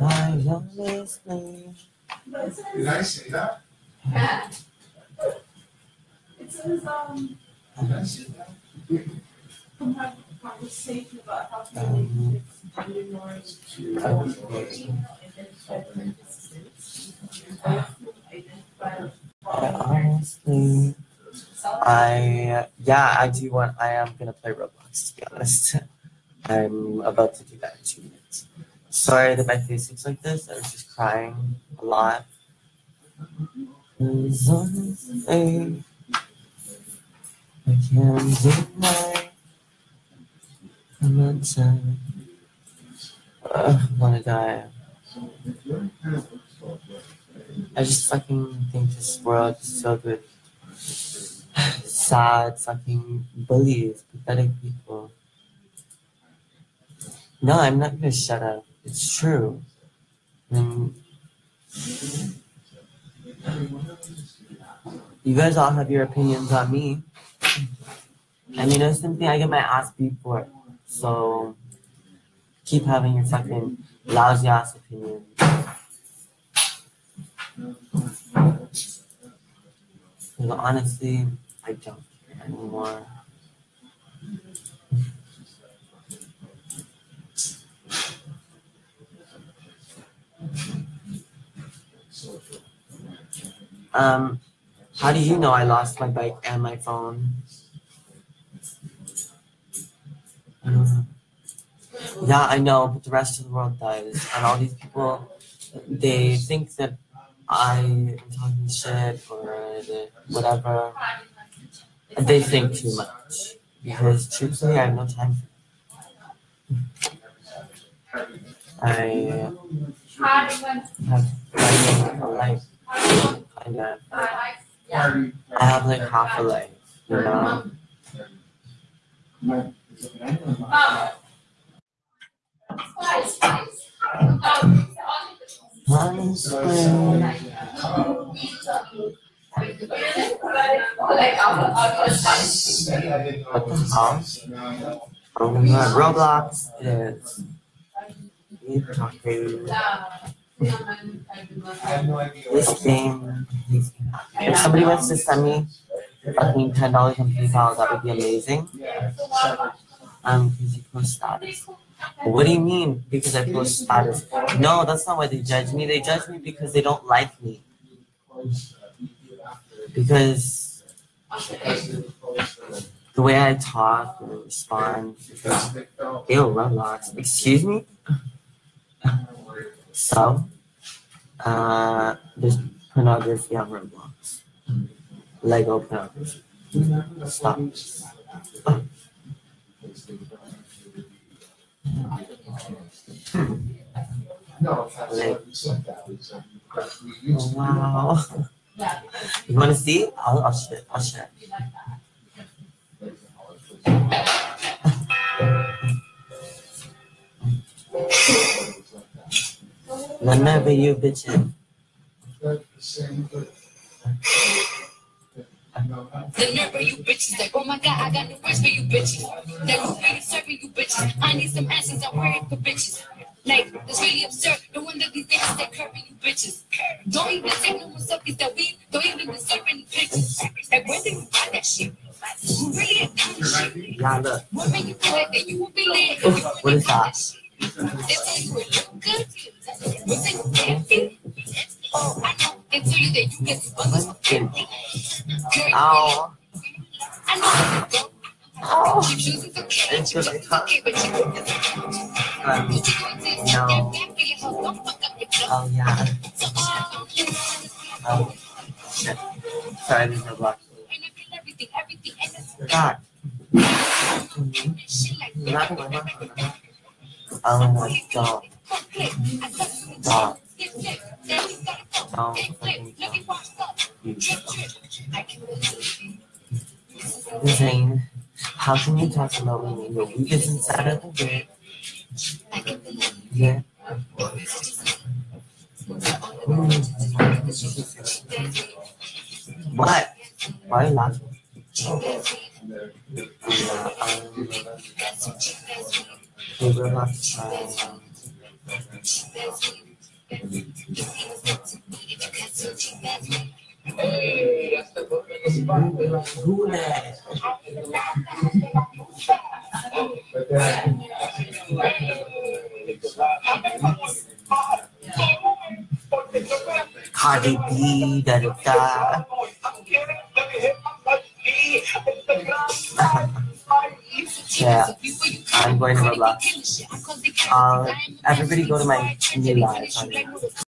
I always play. Did I say that? Yeah. It says, um, Did I say that? conversation about how to relate to minorities to identify parentheses. Identify. I honestly, I yeah, I do want. I am gonna play Roblox. To be honest, I'm about to do that in two minutes. Sorry that my face looks like this. I was just crying a lot. I can't deny. I'm not I wanna die. I just fucking think this world is filled with sad fucking bullies, pathetic people. No, I'm not gonna shut up. It's true. And you guys all have your opinions on me. And you know something, I get my ass beat for. So keep having your fucking lousy ass opinion. Because honestly, I don't care anymore. Um, how do you know I lost my bike and my phone? Know. Yeah, I know, but the rest of the world does. And all these people, they think that I am talking shit or whatever. And they think too much. Because truthfully, I have no time for it. I have like a life. Kind of. I have like half a life, you know? One spring. Oh god, Roblox Itaku. This game, if somebody wants to send me fucking ten dollars on PayPal, that would be amazing. Um, because you post status. What do you mean? Because I post status? No, that's not why they judge me. They judge me because they don't like me. Because the way I talk and respond. Ew, Roblox. Excuse me? So, uh, there's pornography on Roblox. Lego pornography. Stop. No, Like- you said that. We said- Oh, wow. You want to see? I'll, I'll share. I'll share. Whenever you bitchin'. Of you bitches, like, oh my god, I got no words for you bitches. That was really serving you bitches. I need some answers, I'm worried for bitches. Like, it's really absurd. Ow. I know. Ow. Keep choosing to. It's just Um, no. Oh, yeah. Oh, shit. Sorry, no block. God. Not my mom. Oh my god. Stop. Oh, fucking Zane, how can you talk about me when your week is inside of the bed? Yeah. What? Why are you laughing? And they're- yeah, I'm going to Roblox. Um, everybody go to my new live